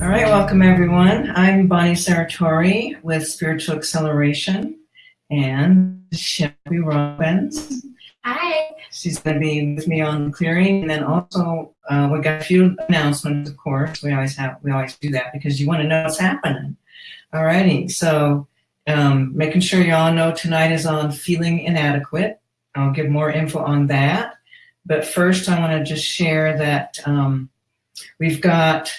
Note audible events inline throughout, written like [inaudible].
All right, welcome everyone. I'm Bonnie Serratore with Spiritual Acceleration and Shelby Robbins. Hi. She's going to be with me on the clearing, and then also uh, we got a few announcements. Of course, we always have we always do that because you want to know what's happening. All righty, so um, making sure you all know tonight is on feeling inadequate. I'll give more info on that, but first I want to just share that um, we've got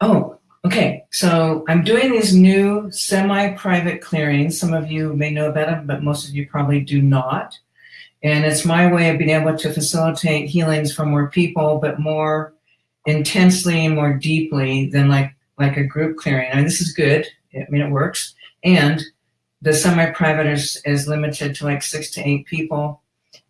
Oh, okay. So I'm doing these new semi-private clearings. Some of you may know about them, but most of you probably do not. And it's my way of being able to facilitate healings for more people, but more intensely and more deeply than like, like a group clearing. I mean, this is good. I mean, it works. And the semi-private is, is limited to like six to eight people.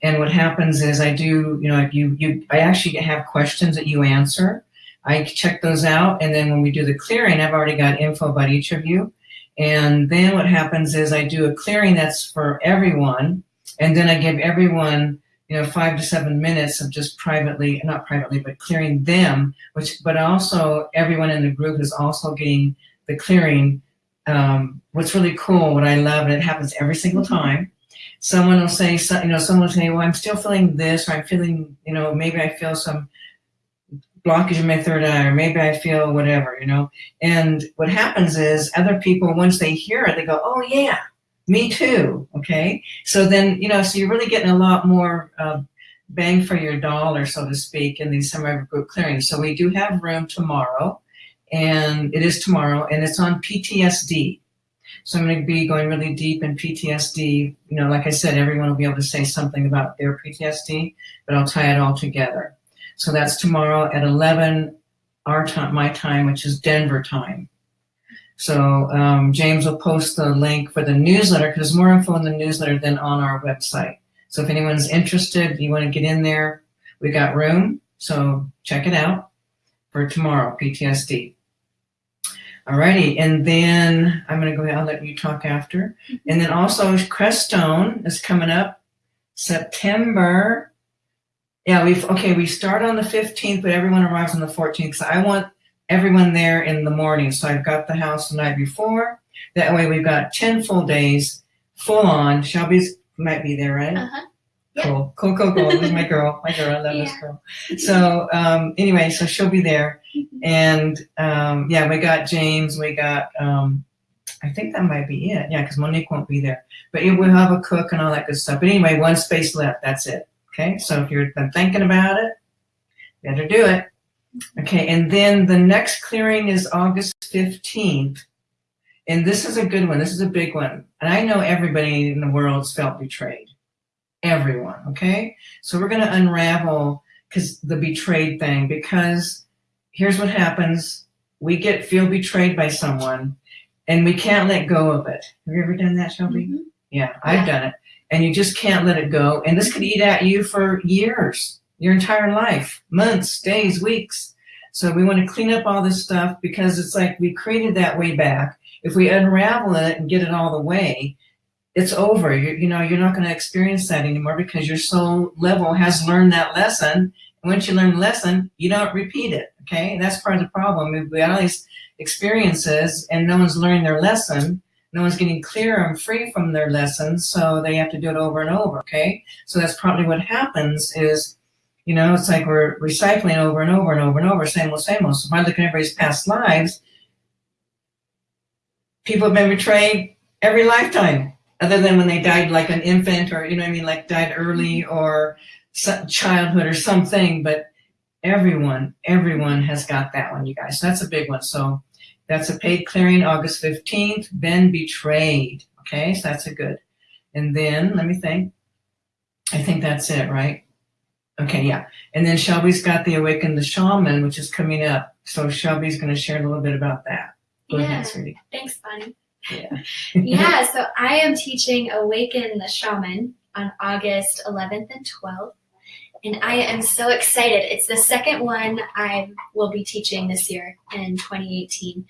And what happens is I do, you know, you, you, I actually have questions that you answer I check those out. And then when we do the clearing, I've already got info about each of you. And then what happens is I do a clearing that's for everyone. And then I give everyone, you know, five to seven minutes of just privately, not privately, but clearing them, which, but also everyone in the group is also getting the clearing. Um, what's really cool, what I love, and it happens every single time, someone will say, you know, someone will say, well, I'm still feeling this, or I'm feeling, you know, maybe I feel some blockage in my third eye, or maybe I feel whatever, you know. And what happens is other people, once they hear it, they go, oh yeah, me too, okay? So then, you know, so you're really getting a lot more uh, bang for your dollar, so to speak, in these summer group clearings. So we do have room tomorrow, and it is tomorrow, and it's on PTSD. So I'm going to be going really deep in PTSD. You know, like I said, everyone will be able to say something about their PTSD, but I'll tie it all together. So that's tomorrow at 11 our time, my time, which is Denver time. So um, James will post the link for the newsletter because there's more info in the newsletter than on our website. So if anyone's interested, you want to get in there, we got room. So check it out for tomorrow, PTSD. Alrighty, and then I'm going to go ahead and let you talk after. And then also Crestone is coming up September yeah, we've, okay, we start on the 15th, but everyone arrives on the 14th. So I want everyone there in the morning. So I've got the house the night before. That way we've got 10 full days, full on. Shelby's might be there, right? Uh-huh. Cool, cool, cool, cool. this is my [laughs] girl, my girl, I love yeah. this girl. So um, anyway, so she'll be there. [laughs] And um, yeah, we got James, we got, um, I think that might be it. Yeah, because Monique won't be there. But we'll have a cook and all that good stuff. But anyway, one space left, that's it. Okay, so if you've been thinking about it, better do it. Okay, and then the next clearing is August 15th. And this is a good one. This is a big one. And I know everybody in the world's felt betrayed. Everyone, okay? So we're going to unravel because the betrayed thing, because here's what happens. We get feel betrayed by someone and we can't let go of it. Have you ever done that, Shelby? Mm -hmm. Yeah, I've yeah. done it and you just can't let it go. And this could eat at you for years, your entire life, months, days, weeks. So we want to clean up all this stuff because it's like we created that way back. If we unravel it and get it all the way, it's over. You're, you know, you're not going to experience that anymore because your soul level has learned that lesson. And once you learn the lesson, you don't repeat it. Okay. That's part of the problem. We have got all these experiences and no one's learning their lesson no one's getting clear and free from their lessons, so they have to do it over and over, okay? So that's probably what happens is, you know, it's like we're recycling over and over and over and over, same old, same old. So if I look at everybody's past lives, people have been betrayed every lifetime, other than when they died like an infant or, you know I mean, like died early or childhood or something, but everyone, everyone has got that one, you guys. So that's a big one. So that's a paid clearing August 15th, been betrayed. Okay, so that's a good. And then, let me think. I think that's it, right? Okay, yeah. And then Shelby's got the Awaken the Shaman, which is coming up. So Shelby's going to share a little bit about that. Go yeah. Ahead, Thanks, Bonnie. Yeah. [laughs] yeah, [laughs] so I am teaching Awaken the Shaman on August 11th and 12th and I am so excited. It's the second one I will be teaching this year in 2018.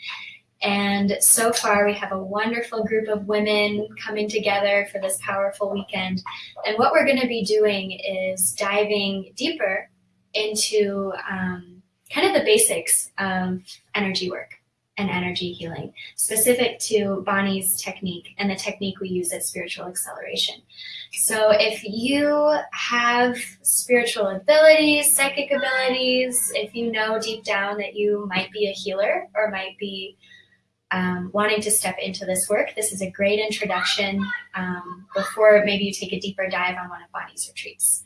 And so far, we have a wonderful group of women coming together for this powerful weekend. And what we're going to be doing is diving deeper into um, kind of the basics of energy work and energy healing, specific to Bonnie's technique and the technique we use at Spiritual Acceleration. So, if you have spiritual abilities, psychic abilities, if you know deep down that you might be a healer or might be um, wanting to step into this work, this is a great introduction um, before maybe you take a deeper dive on one of Bonnie's retreats.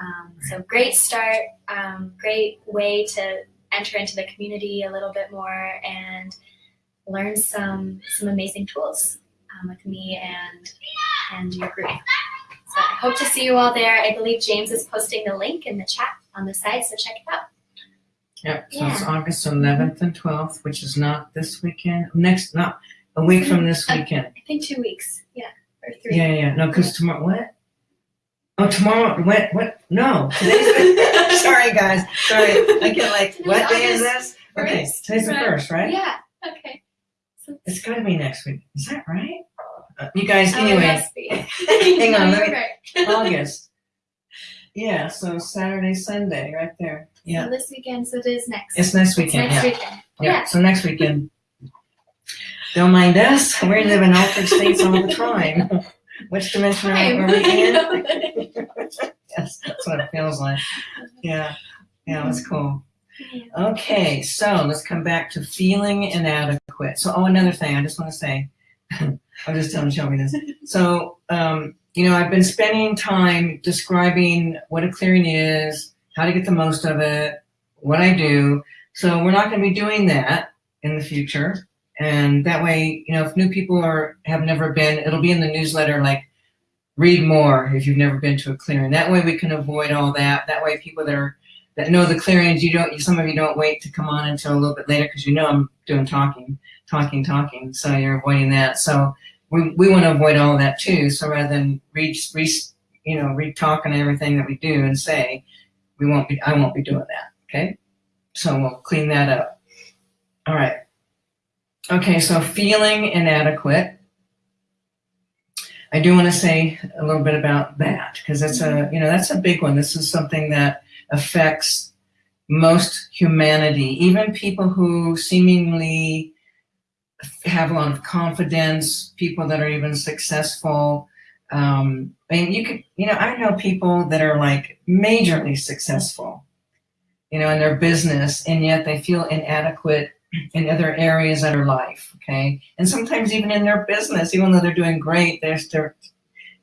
Um, so, great start, um, great way to enter into the community a little bit more and learn some some amazing tools um, with me and and your group. So I hope to see you all there. I believe James is posting the link in the chat on the side, so check it out. Yep, so it's August eleventh and twelfth, which is not this weekend, next, not, a week from this weekend. I think two weeks, yeah, or three. Yeah, yeah, no, because tomorrow, what? Oh, tomorrow, what, what, no, [laughs] sorry, guys, sorry, I get like, Today's what day is this? Okay, first, today's the first, right? Yeah. Okay. So, It's gotta be next week, is that right? Uh, You guys, oh, anyway, be. [laughs] [laughs] Hang on, let me- August. Yeah, so Saturday, Sunday, right there, yeah, So this weekend, so it is next. it's next It's weekend, next yeah. weekend. Yeah, so next weekend. Don't mind us. We live in altered states all the time. Which dimension are we in? Yes, that's what it feels like. Yeah, yeah, that's cool. Okay, so let's come back to feeling inadequate. So, oh, another thing I just want to say. [laughs] I'm just telling Shelby this. [laughs] So, um, you know, I've been spending time describing what a clearing is, how to get the most of it, what I do. So we're not going to be doing that in the future. And that way, you know, if new people are have never been, it'll be in the newsletter like read more if you've never been to a clearing. That way we can avoid all that. That way people that are that know the clearings, you don't some of you don't wait to come on until a little bit later because you know I'm doing talking, talking, talking. So you're avoiding that. So we, we want to avoid all that too. So rather than read, re, you know, read talking everything that we do and say, we won't be I won't be doing that. Okay. So we'll clean that up. All right. Okay, so feeling inadequate. I do want to say a little bit about that because that's a you know that's a big one. This is something that affects most humanity, even people who seemingly have a lot of confidence, people that are even successful. Um, I mean, you could, you know, I know people that are like majorly successful, you know, in their business, and yet they feel inadequate in other areas of their life. Okay, and sometimes even in their business, even though they're doing great, they're they're,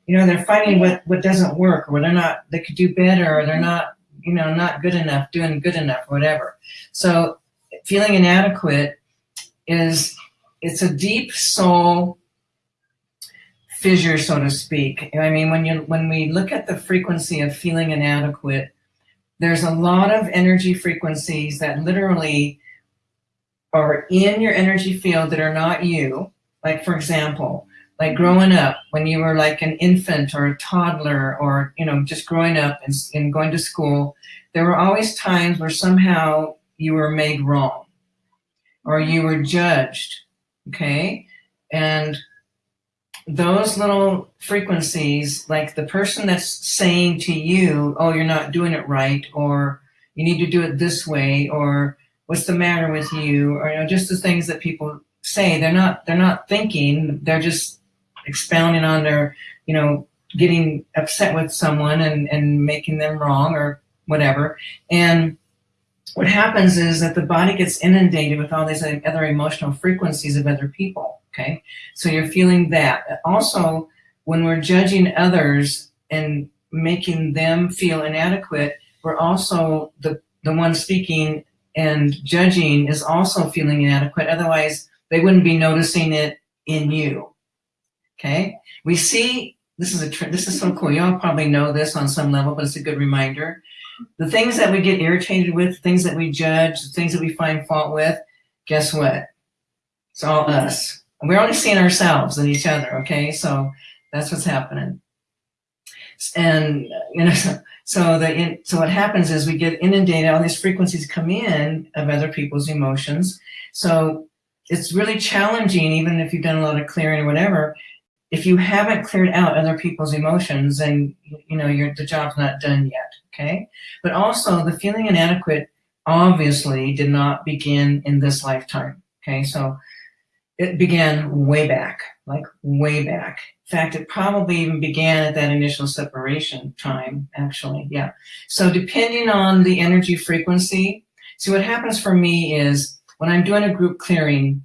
you know, they're finding what what doesn't work, or they're not, they could do better, or they're not, you know, not good enough, doing good enough, whatever. So, feeling inadequate is it's a deep soul fissure, so to speak. I mean, when you when we look at the frequency of feeling inadequate, there's a lot of energy frequencies that literally are in your energy field that are not you. Like for example, like growing up when you were like an infant or a toddler or you know just growing up and, and going to school, there were always times where somehow you were made wrong or you were judged. Okay, and those little frequencies, like the person that's saying to you, oh, you're not doing it right, or you need to do it this way, or what's the matter with you, or you know, just the things that people say. They're not they're not thinking, they're just expounding on their, you know, getting upset with someone and, and making them wrong or whatever. And what happens is that the body gets inundated with all these other emotional frequencies of other people. Okay. So you're feeling that. Also, when we're judging others and making them feel inadequate, we're also the, the one speaking and judging is also feeling inadequate. Otherwise, they wouldn't be noticing it in you. Okay. We see this is a this is so cool. Y'all probably know this on some level, but it's a good reminder. The things that we get irritated with, things that we judge, things that we find fault with, guess what? It's all us. We're only seeing ourselves and each other, okay? So that's what's happening. And you know, so, the so what happens is we get inundated. All these frequencies come in of other people's emotions. So it's really challenging, even if you've done a lot of clearing or whatever. If you haven't cleared out other people's emotions, then you know the job's not done yet. Okay, but also the feeling inadequate obviously did not begin in this lifetime. Okay, so it began way back, like way back. In fact, it probably even began at that initial separation time, actually, yeah. So depending on the energy frequency, see what happens for me is when I'm doing a group clearing,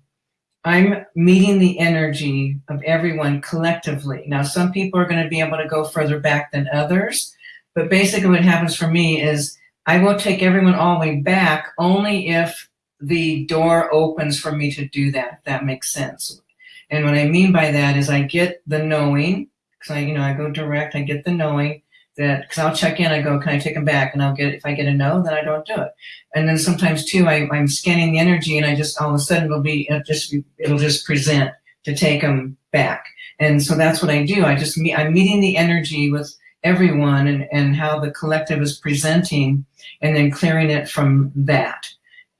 I'm meeting the energy of everyone collectively. Now, some people are gonna be able to go further back than others, but basically what happens for me is I will take everyone all the way back only if the door opens for me to do that, that makes sense. And what I mean by that is I get the knowing, because I, you know, I go direct, I get the knowing that, because I'll check in, I go, can I take them back? And I'll get, if I get a no, then I don't do it. And then sometimes too, I, I'm scanning the energy and I just, all of a sudden it'll be, it'll just, it'll just present to take them back. And so that's what I do. I just meet, I'm meeting the energy with everyone and, and how the collective is presenting and then clearing it from that.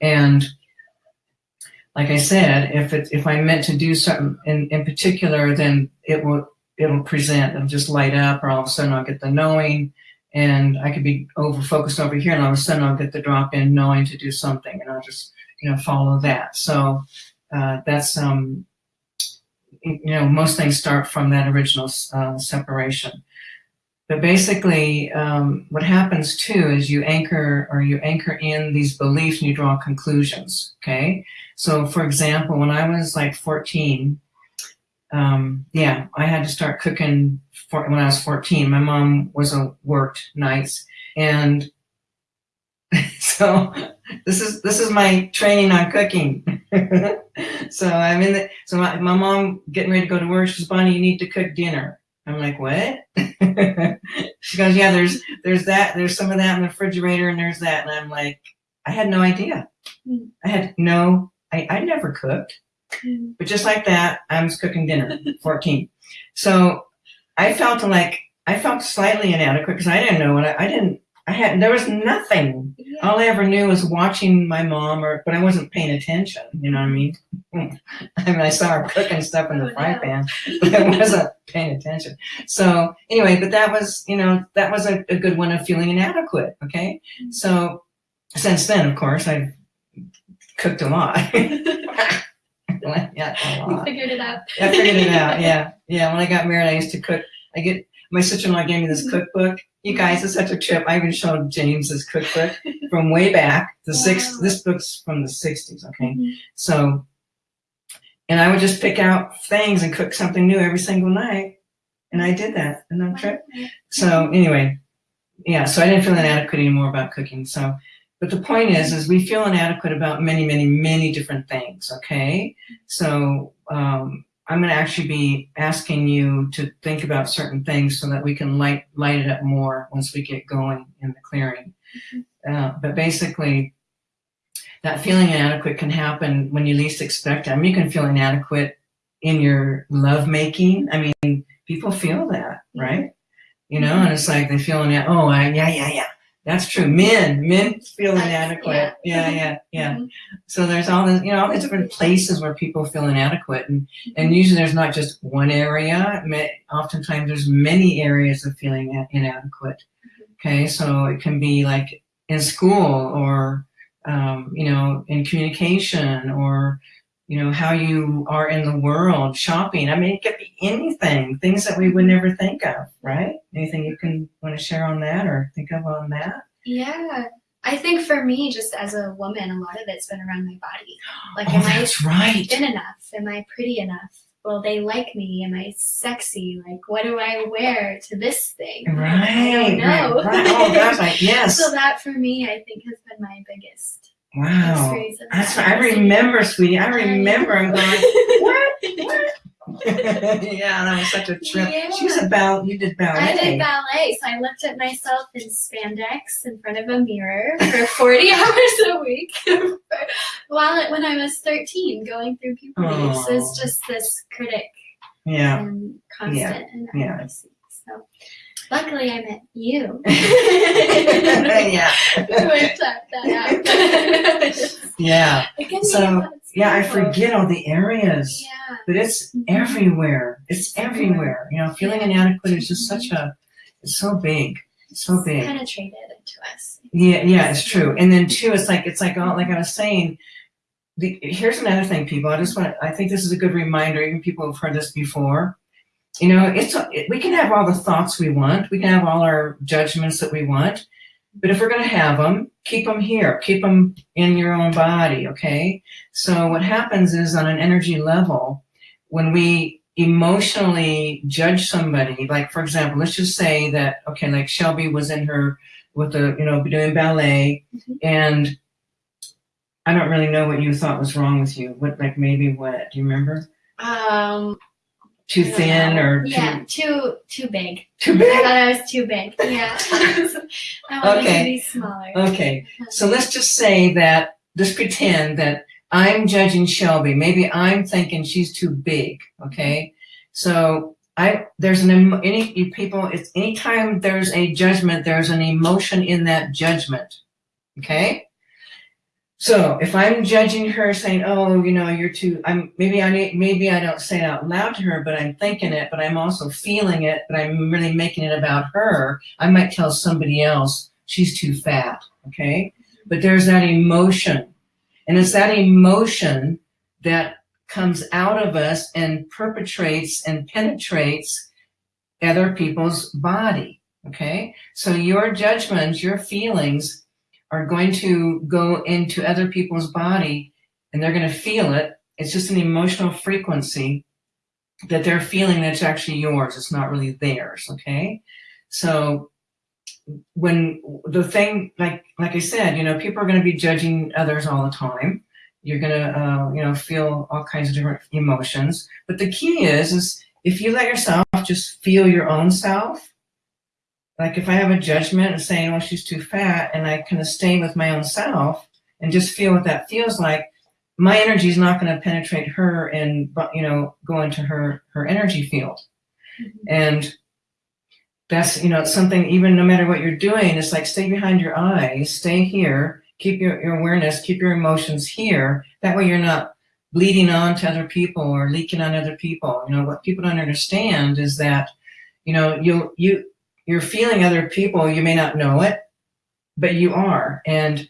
And like I said, if it, if I'm meant to do something in, in particular, then it will it'll present, it'll just light up, or all of a sudden I'll get the knowing, and I could be over focused over here, and all of a sudden I'll get the drop in knowing to do something, and I'll just you know follow that. So uh, that's um you know most things start from that original uh, separation. But basically, um, what happens too is you anchor or you anchor in these beliefs and you draw conclusions. Okay. So, for example, when I was like 14, um, yeah, I had to start cooking for, when I was 14. My mom was a worked nights, and [laughs] so this is this is my training on cooking. [laughs] so I'm in the so my, my mom getting ready to go to work. She's Bonnie, you need to cook dinner. I'm like, what? [laughs] she goes, yeah, there's there's that, there's some of that in the refrigerator, and there's that, and I'm like, I had no idea. I had no, I I never cooked, but just like that, I was cooking dinner, [laughs] 14. So I felt like I felt slightly inadequate because I didn't know what I, I didn't I had there was nothing. Yeah. All I ever knew was watching my mom, or but I wasn't paying attention. You know what I mean? [laughs] I mean, I saw her cooking stuff in the oh, fry no. pan, but I wasn't [laughs] paying attention. So anyway, but that was you know that was a, a good one of feeling inadequate. Okay, mm-hmm. so since then, of course, I've cooked a lot. [laughs] yeah, a lot. You figured it out. I figured it out. Yeah, yeah. When I got married, I used to cook. I get my sister-in-law gave me this cookbook. You guys, it's such a trip. I even showed James this cookbook from way back. The wow. six. This book's from the '60s. Okay, mm -hmm. so, and I would just pick out things and cook something new every single night, and I did that in that trip. So anyway, yeah. So I didn't feel inadequate anymore about cooking. So, but the point is, is we feel inadequate about many, many, many different things. Okay, so um, I'm going to actually be asking you to think about certain things so that we can light light it up more once we get going in the clearing. Mm -hmm. uh, but basically, that feeling inadequate can happen when you least expect it. I mean, you can feel inadequate in your love making. I mean, people feel that, right? You know, and it's like they feel, oh, I, yeah, yeah, yeah. That's true. Men, men feel inadequate. Yeah, yeah, yeah. yeah. Mm -hmm. So there's all you know, all these different places where people feel inadequate, and and usually there's not just one area. Oftentimes there's many areas of feeling inadequate. Okay, so it can be like in school, or um, you know, in communication, or you know, how you are in the world, shopping. I mean, it could be anything, things that we would never think of, right? Anything you can want to share on that or think of on that? Yeah. I think for me, just as a woman, a lot of it's been around my body. [gasps] Like, oh, am that's I right. thin enough? Am I pretty enough? Will they like me? Am I sexy? Like, what do I wear to this thing? Right. I don't know. Right. Oh, gosh, like, [laughs] yes. so that for me, I think has been my biggest Wow. That's I remember, sweetie. I remember. I'm going, [laughs] what? What? [laughs] yeah, that was such a trip. Yeah. She was a ballet. You did ballet. I did ballet, so I looked at myself in spandex in front of a mirror for [laughs] 40 hours a week while when I was 13, going through puberty. Oh. So it's just this critic. Yeah. And constant. Yeah. yeah. So Luckily, I met you. [laughs] [laughs] yeah. yeah. So, [laughs] yeah, I forget all the areas. Yeah. But it's mm-hmm. everywhere. It's everywhere. You know, feeling inadequate is just such a, it's so big. So big. Penetrated. into us. Yeah, yeah, it's true. And then too, it's like it's like all like I was saying. The, here's another thing, people. I just want. I think this is a good reminder. Even people who've heard this before. You know, it's we can have all the thoughts we want. We can have all our judgments that we want. But if we're going to have them, keep them here. Keep them in your own body. Okay. So what happens is on an energy level, when we emotionally judge somebody, like for example, let's just say that okay, like Shelby was in her with the, you know, doing ballet. Mm-hmm. And I don't really know what you thought was wrong with you. What, like maybe what, do you remember? Um, too thin know. or too, yeah, too too big. Too big. I thought I was too big. Yeah, [laughs] I wanted okay. to be smaller. Okay, so let's just say that. Just pretend that I'm judging Shelby. Maybe I'm thinking she's too big. Okay, so I there's an any people it's anytime there's a judgment there's an emotion in that judgment okay so if I'm judging her saying oh you know you're too I'm maybe I need maybe I don't say it out loud to her but I'm thinking it but I'm also feeling it but I'm really making it about her I might tell somebody else she's too fat okay but there's that emotion and it's that emotion that comes out of us and perpetrates and penetrates other people's body. Okay. So your judgments, your feelings are going to go into other people's body and they're going to feel it. It's just an emotional frequency that they're feeling that's actually yours. It's not really theirs. Okay. So when the thing, like, like I said, you know, people are going to be judging others all the time you're gonna uh, you know feel all kinds of different emotions but the key is is if you let yourself just feel your own self like if i have a judgment and saying oh she's too fat and i kind of stay with my own self and just feel what that feels like my energy is not going to penetrate her and you know go into her her energy field mm-hmm. and that's you know it's something even no matter what you're doing it's like stay behind your eyes stay here keep your, your awareness, keep your emotions here. That way you're not bleeding on to other people or leaking on other people. You know, what people don't understand is that, you know, you, you, you're feeling other people, you may not know it, but you are. And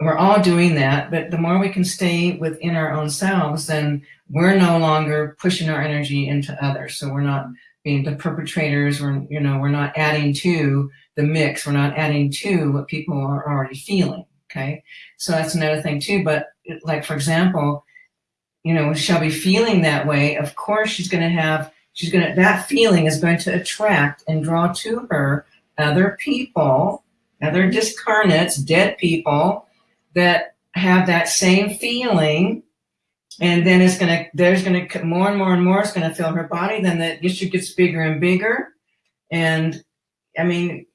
we're all doing that, but the more we can stay within our own selves, then we're no longer pushing our energy into others. So we're not being the perpetrators, we're, you know, we're not adding to the mix. We're not adding to what people are already feeling. Okay. So that's another thing too. But like, for example, you know, Shelby feeling that way, of course she's going to have, she's going to, that feeling is going to attract and draw to her other people, other discarnates, dead people that have that same feeling. And then it's going to, there's going to, more and more and more it's going to fill her body. Then the issue gets bigger and bigger. And I mean,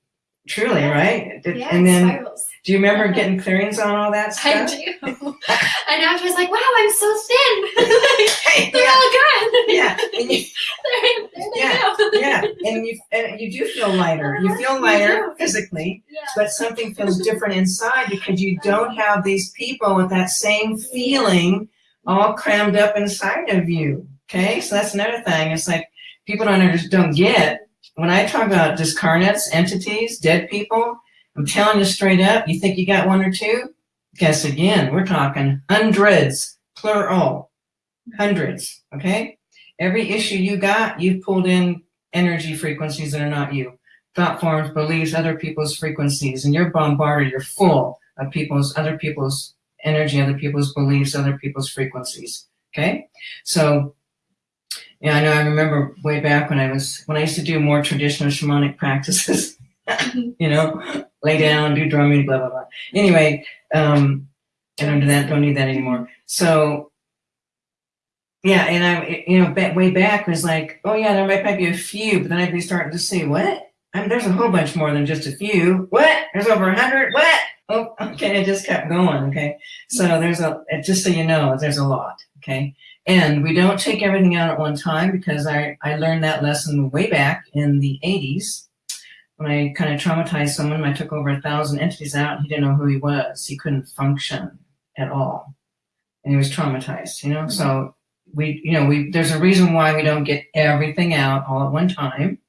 Truly, right? Yeah, and then, spirals. do you remember getting clearings on all that stuff? I do. [laughs] and after I was like, wow, I'm so thin. they're yeah. all gone. Yeah. And you, there, there they yeah. go. yeah. And you, and you do feel lighter. You feel lighter physically, but something feels different inside because you don't have these people with that same feeling all crammed up inside of you. Okay. So that's another thing. It's like people don't don't get when I talk about discarnates, entities, dead people, I'm telling you straight up, you think you got one or two? Guess again, we're talking hundreds, plural, hundreds, okay? Every issue you got, you've pulled in energy frequencies that are not you. Thought forms, beliefs, other people's frequencies, and you're bombarded, you're full of people's, other people's energy, other people's beliefs, other people's frequencies, okay? So yeah, I know. I remember way back when I was when I used to do more traditional shamanic practices. [laughs] you know, lay down, do drumming, blah blah blah. Anyway, um, I don't do that. Don't need that anymore. So, yeah, and I, you know, way back was like, oh yeah, there might, might be a few, but then I'd be starting to say, what? There's a whole bunch more than just a few. What? There's over a hundred. What? Oh, okay. It just kept going. Okay. So there's a, just so you know, there's a lot. Okay. And we don't take everything out at one time because I, I learned that lesson way back in the 80s when I kind of traumatized someone. I took over a thousand entities out. He didn't know who he was. He couldn't function at all. And he was traumatized, you know? Mm -hmm. So we, you know, we, there's a reason why we don't get everything out all at one time.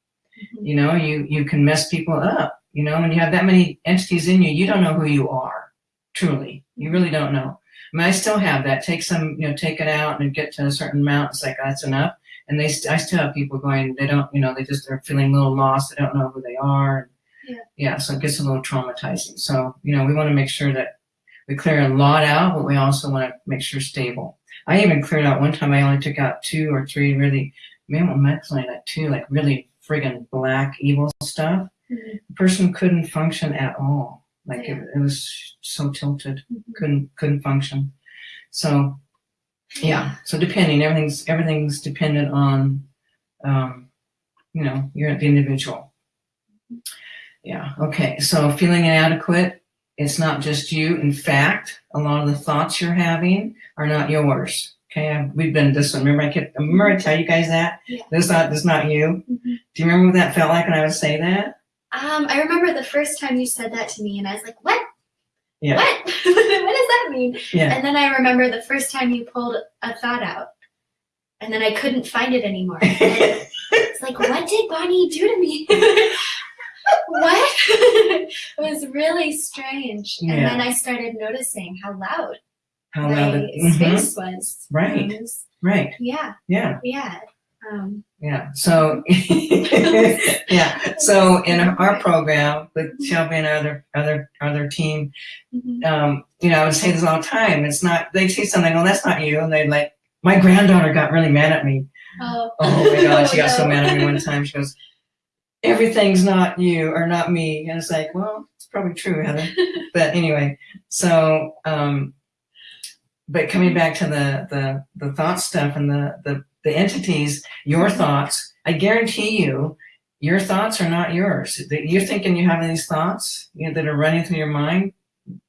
You know, you, you can mess people up You know, when you have that many entities in you, you don't know who you are. Truly, you really don't know. I mean, I still have that. Take some, you know, take it out and get to a certain amount. It's like that's enough. And they, st- I still have people going. They don't, you know, they just are feeling a little lost. They don't know who they are. Yeah. Yeah. So it gets a little traumatizing. So you know, we want to make sure that we clear a lot out, but we also want to make sure stable. I even cleared out one time. I only took out two or three really, maybe maximally like two, like really friggin' black evil stuff. Mhm. The person couldn't function at all. Like Yeah. it, it was so tilted, Mhm. couldn't couldn't function. So yeah. So depending, everything's everything's dependent on, um, you know, you're the individual. Yeah. Okay. So feeling inadequate, it's not just you. In fact, a lot of the thoughts you're having are not yours. Okay. We've been this one. Remember, I kept. Remember, I tell you guys that Yeah. this not this not you. Mhm. Do you remember what that felt like when I would say that? Um, I remember the first time you said that to me, and I was like, "What? Yeah. What? [laughs] what does that mean?" Yeah. And then I remember the first time you pulled a thought out, and then I couldn't find it anymore. [laughs] It's like, what did Bonnie do to me? [laughs] what? it was really strange. And then I started noticing how loud How loud it- mhm. space was. Right. Um, was- Right. yeah, Yeah. yeah. Um, Yeah. So [laughs] yeah. [laughs] So in our program with Shelby and our other other other team, mhm. um, you know, I would say this all the time. It's not they say something, oh, that's not you, and they like my granddaughter got really mad at me. Oh, Oh my [laughs] god, she got so mad at me one time. She goes, Everything's not you or not me. And it's like, well, it's probably true, Heather. But anyway, so um but coming mm-hmm. back to the the the thought stuff and the the, the entities, your thoughts, I guarantee you, your thoughts are not yours. You're thinking you have these thoughts you know, that are running through your mind,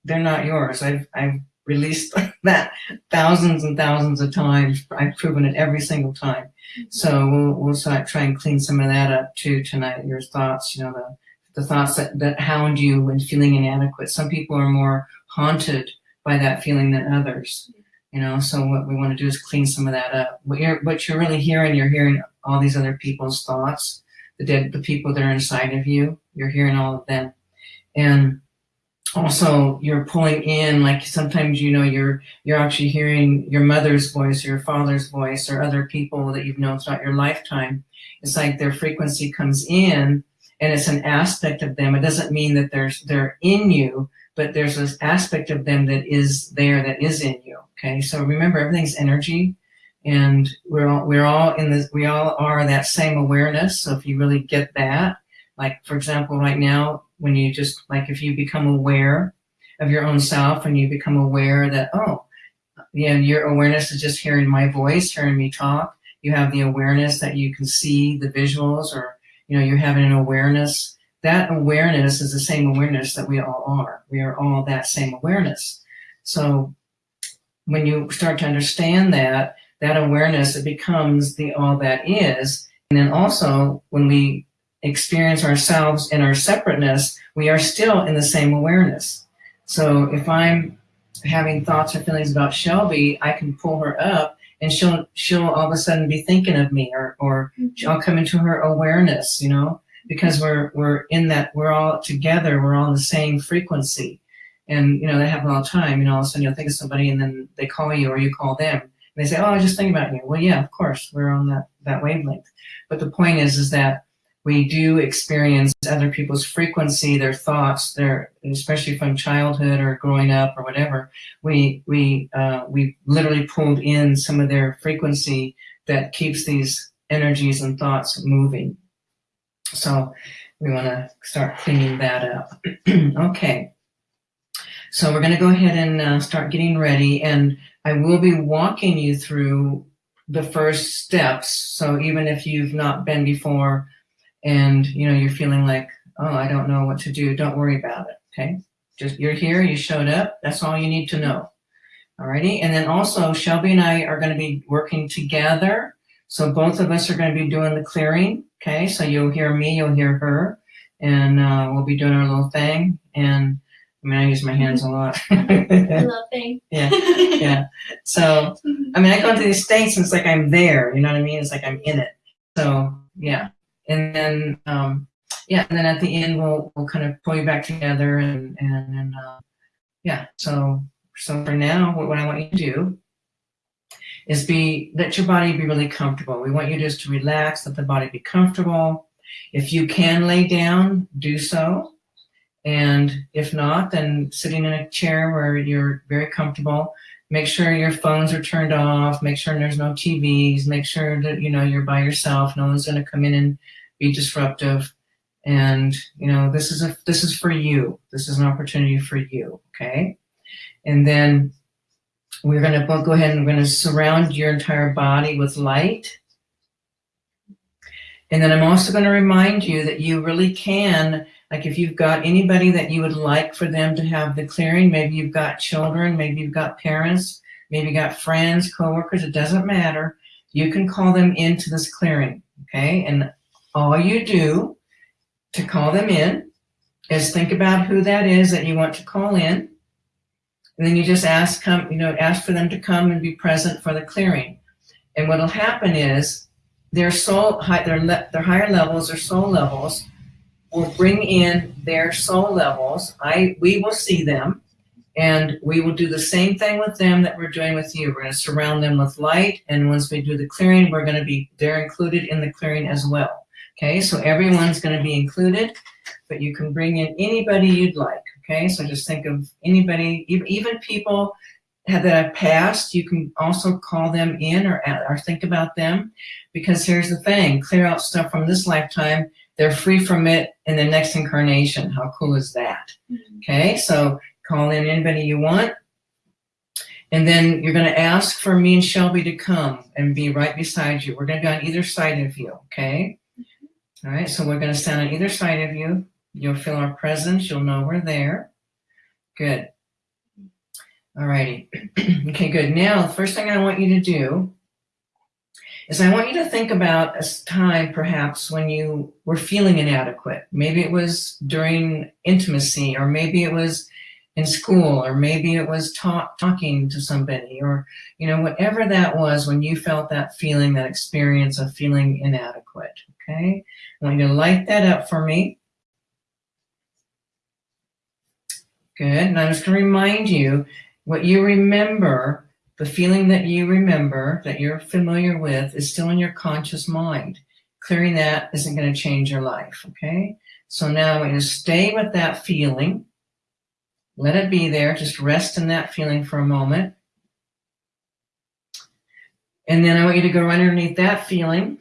they're not yours. I've I've released [laughs] that thousands and thousands of times. I've proven it every single time. Mm-hmm. So we'll we'll start, try and clean some of that up too tonight. Your thoughts, you know, the the thoughts that, that hound you when feeling inadequate. Some people are more haunted by that feeling than others. You know, so what we want to do is clean some of that up. What you're what you're really hearing, you're hearing all these other people's thoughts, the dead the people that are inside of you. You're hearing all of them. And also you're pulling in like sometimes you know you're you're actually hearing your mother's voice or your father's voice or other people that you've known throughout your lifetime it's like their frequency comes in and it's an aspect of them it doesn't mean that there's they're in you but there's this aspect of them that is there that is in you okay? So remember everything's energy and we're all we're all in this we all are that same awareness so if you really get that like for example right now when you just like if you become aware of your own self and you become aware that oh you know your awareness is just hearing my voice hearing me talk you have the awareness that you can see the visuals or you know you're having an awareness that awareness is the same awareness that we all are. We are all that same awareness. So when you start to understand that that awareness it becomes the all that is. And then also when we experience ourselves in our separateness, we are still in the same awareness. So if I'm having thoughts or feelings about Shelby, I can pull her up and she'll she'll all of a sudden be thinking of me or or mm-hmm. I'll come into her awareness, you know, because we're we're in that we're all together, we're all in the same frequency. And you know, that happens all the time, you know, all of a sudden you'll think of somebody and then they call you or you call them. And they say, Oh, I just thinking about you. Well, yeah, of course, we're on that, that wavelength. But the point is is that we do experience other people's frequency, their thoughts, their especially from childhood or growing up or whatever. We we uh, we literally pulled in some of their frequency that keeps these energies and thoughts moving. So we want to start cleaning that up. [clears throat] okay. So we're going to go ahead and uh, start getting ready, and I will be walking you through the first steps. So even if you've not been before and you know you're feeling like oh i don't know what to do don't worry about it okay just you're here you showed up that's all you need to know alrighty and then also shelby and i are going to be working together so both of us are going to be doing the clearing okay so you'll hear me you'll hear her and uh, we'll be doing our little thing and i mean i use my hands a lot I love [laughs] thing. yeah [laughs] yeah so I mean, I go into these states and it's like I'm there, you know what I mean? It's like I'm in it. So, yeah. And then, um, yeah, and then at the end, we'll, we'll kind of pull you back together and, and, and uh, yeah, so, so for now, what, what I want you to do is be, let your body be really comfortable. We want you just to relax, let the body be comfortable. If you can lay down, do so. And if not, then sitting in a chair where you're very comfortable, make sure your phones are turned off, make sure there's no TVs, make sure that, you know, you're by yourself. No one's going to come in and be disruptive. And, you know, this is a, this is for you. This is an opportunity for you. Okay. And then we're going to go ahead and we're going to surround your entire body with light. And then I'm also going to remind you that you really can, like if you've got anybody that you would like for them to have the clearing, maybe you've got children, maybe you've got parents, maybe you've got friends, coworkers, it doesn't matter. You can call them into this clearing, okay? And all you do to call them in is think about who that is that you want to call in. And then you just ask, come, you know, ask for them to come and be present for the clearing. And what'll happen is their soul, their, their higher levels, their soul levels, will bring in their soul levels. I, we will see them and we will do the same thing with them that we're doing with you. We're going to surround them with light. And once we do the clearing, we're going to be, they're included in the clearing as well. Okay, so everyone's going to be included, but you can bring in anybody you'd like. Okay, so just think of anybody, even people that have passed, you can also call them in or, or think about them because here's the thing, clear out stuff from this lifetime, they're free from it in the next incarnation. How cool is that? Mm-hmm. Okay, so call in anybody you want. And then you're going to ask for me and Shelby to come and be right beside you. We're going to be on either side of you, okay? All right, so we're going to stand on either side of you. You'll feel our presence. You'll know we're there. Good. All righty. [clears throat] okay, good. Now, the first thing I want you to do is I want you to think about a time perhaps when you were feeling inadequate. Maybe it was during intimacy, or maybe it was in school, or maybe it was talk, talking to somebody, or, you know, whatever that was when you felt that feeling, that experience of feeling inadequate. Okay, I want you to light that up for me. Good, and I'm just going to remind you what you remember, the feeling that you remember, that you're familiar with, is still in your conscious mind. Clearing that isn't going to change your life, okay? So now I want you to stay with that feeling. Let it be there. Just rest in that feeling for a moment. And then I want you to go right underneath that feeling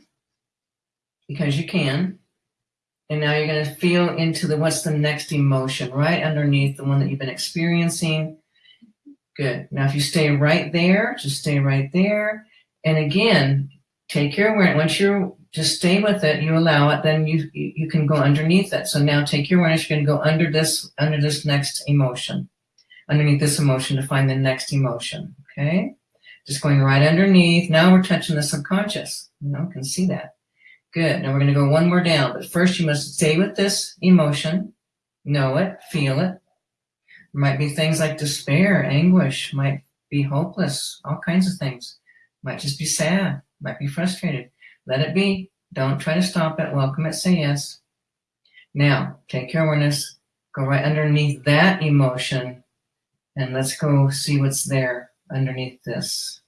because you can. And now you're going to feel into the what's the next emotion right underneath the one that you've been experiencing. Good. Now, if you stay right there, just stay right there. And again, take your awareness. Once you're just stay with it, you allow it, then you you can go underneath it. So now take your awareness. You're going to go under this under this next emotion, underneath this emotion to find the next emotion. Okay, just going right underneath. Now we're touching the subconscious. You know, can see that. Good. Now we're going to go one more down, but first you must stay with this emotion, know it, feel it. Might be things like despair, anguish, might be hopeless, all kinds of things. Might just be sad, might be frustrated. Let it be. Don't try to stop it. Welcome it. Say yes. Now, take your awareness, go right underneath that emotion, and let's go see what's there underneath this.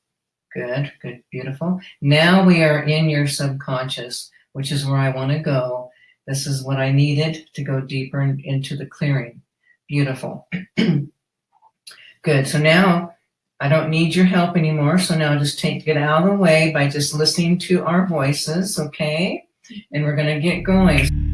Good, good, beautiful. Now we are in your subconscious, which is where I want to go. This is what I needed to go deeper in, into the clearing. Beautiful. [clears throat] good. So now I don't need your help anymore. So now just take it out of the way by just listening to our voices, okay? And we're going to get going.